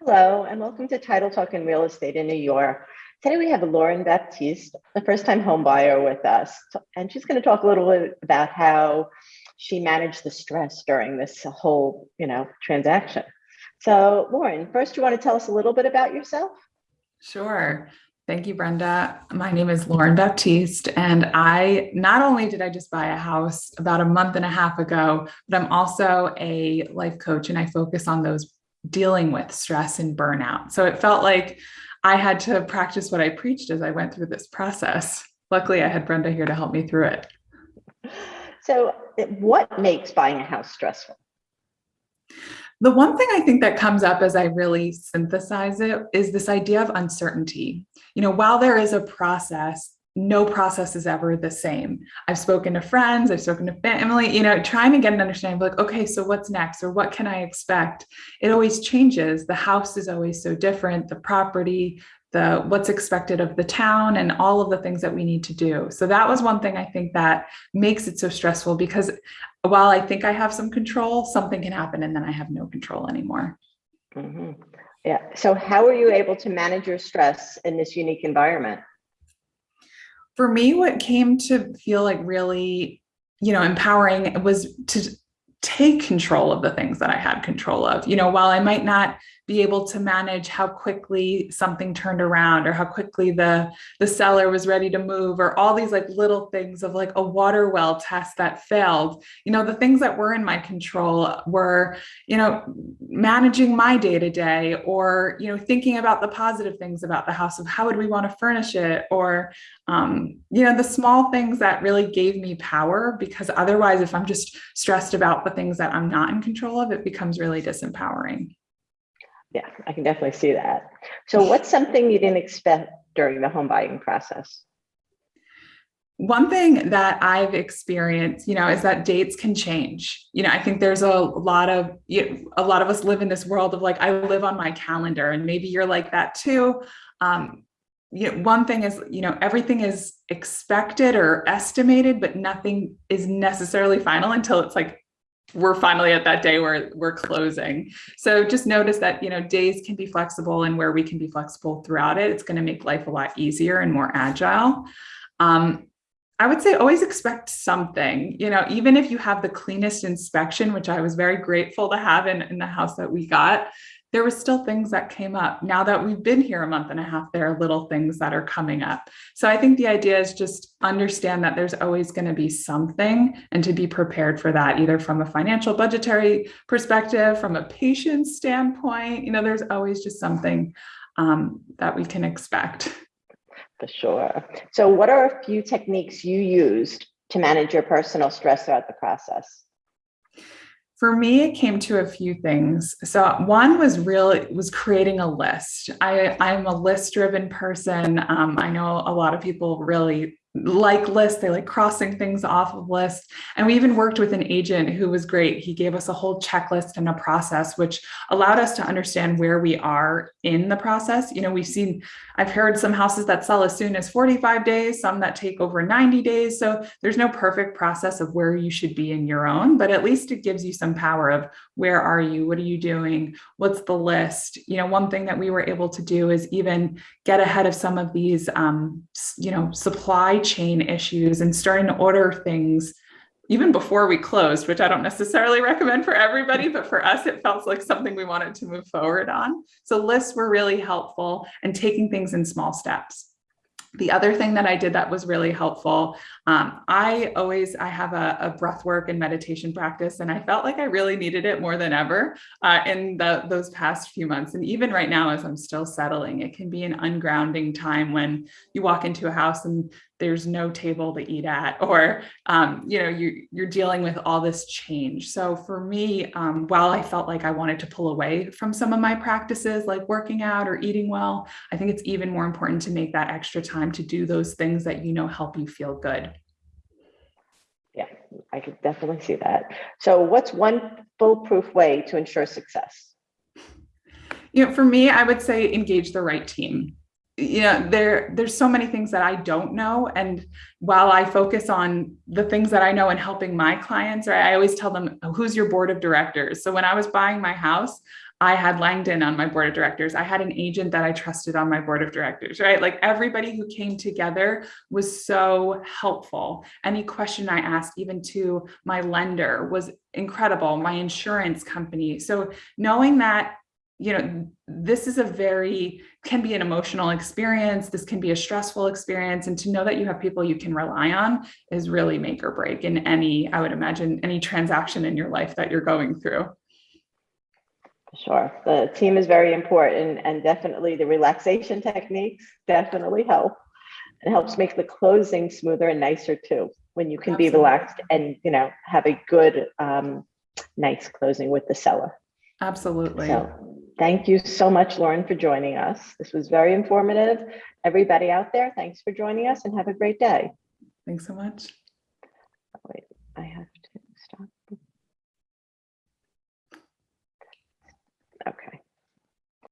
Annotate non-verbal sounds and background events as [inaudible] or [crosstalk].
Hello, and welcome to Title Talk in Real Estate in New York. Today we have Lauren Baptiste, a first-time homebuyer with us, and she's going to talk a little bit about how she managed the stress during this whole, you know, transaction. So, Lauren, first, you want to tell us a little bit about yourself? Sure. Thank you, Brenda. My name is Lauren Baptiste, and I not only did I just buy a house about a month and a half ago, but I'm also a life coach and I focus on those dealing with stress and burnout. So it felt like I had to practice what I preached as I went through this process. Luckily, I had Brenda here to help me through it. So, what makes buying a house stressful? The one thing I think that comes up as I really synthesize it is this idea of uncertainty. You know, while there is a process, no process is ever the same. I've spoken to friends, I've spoken to family, you know, trying to get an understanding of like, okay, so what's next or what can I expect? It always changes. The house is always so different, the property, the what's expected of the town and all of the things that we need to do. So that was one thing I think that makes it so stressful because while I think I have some control, something can happen and then I have no control anymore. Mm -hmm. Yeah. So how are you able to manage your stress in this unique environment? For me, what came to feel like really, you know, empowering was to take control of the things that I had control of. You know, while I might not be able to manage how quickly something turned around or how quickly the the seller was ready to move or all these like little things of like a water well test that failed. You know the things that were in my control were you know managing my day to day or you know thinking about the positive things about the house of how would we want to furnish it or um, you know the small things that really gave me power because otherwise if i'm just stressed about the things that i'm not in control of it becomes really disempowering yeah, I can definitely see that. So what's something you didn't expect during the home buying process? One thing that I've experienced, you know, is that dates can change. You know, I think there's a lot of you know, a lot of us live in this world of like I live on my calendar, and maybe you're like that too. Um, you know, one thing is, you know, everything is expected or estimated, but nothing is necessarily final until it's like we're finally at that day where we're closing. So just notice that, you know, days can be flexible and where we can be flexible throughout it, it's going to make life a lot easier and more agile. Um, I would say always expect something, you know, even if you have the cleanest inspection, which I was very grateful to have in, in the house that we got, there were still things that came up. Now that we've been here a month and a half, there are little things that are coming up. So I think the idea is just understand that there's always going to be something and to be prepared for that, either from a financial budgetary perspective, from a patient standpoint, you know, there's always just something um, that we can expect. For sure. So what are a few techniques you used to manage your personal stress throughout the process? For me, it came to a few things. So one was really was creating a list. I, I'm a list driven person. Um, I know a lot of people really like lists, they like crossing things off of lists. And we even worked with an agent who was great. He gave us a whole checklist and a process, which allowed us to understand where we are in the process. You know, we've seen, I've heard some houses that sell as soon as 45 days, some that take over 90 days. So there's no perfect process of where you should be in your own, but at least it gives you some power of where are you? What are you doing? What's the list? You know, one thing that we were able to do is even get ahead of some of these, um, you know, supply chain issues and starting to order things even before we closed, which I don't necessarily recommend for everybody, but for us, it felt like something we wanted to move forward on. So lists were really helpful and taking things in small steps. The other thing that I did that was really helpful, um, I always, I have a, a breath work and meditation practice, and I felt like I really needed it more than ever uh, in the, those past few months. And even right now, as I'm still settling, it can be an ungrounding time when you walk into a house and there's no table to eat at [laughs] or um, you know you, you're dealing with all this change so for me um, while i felt like i wanted to pull away from some of my practices like working out or eating well i think it's even more important to make that extra time to do those things that you know help you feel good. Yeah i could definitely see that. So what's one foolproof way to ensure success? You know for me i would say engage the right team. You know there there's so many things that i don't know and while i focus on the things that i know and helping my clients right i always tell them who's your board of directors? So when i was buying my house I had Langdon on my board of directors. I had an agent that I trusted on my board of directors, right? Like everybody who came together was so helpful. Any question I asked, even to my lender, was incredible. My insurance company. So knowing that, you know, this is a very, can be an emotional experience. This can be a stressful experience. And to know that you have people you can rely on is really make or break in any, I would imagine, any transaction in your life that you're going through. Sure. The team is very important and definitely the relaxation [laughs] techniques definitely help. It helps make the closing smoother and nicer too, when you can be relaxed and, you know, have a good, um, nice closing with the seller. Absolutely. So thank you so much, Lauren, for joining us. This was very informative. Everybody out there, thanks for joining us and have a great day. Thanks so much. Wait, I have to Okay.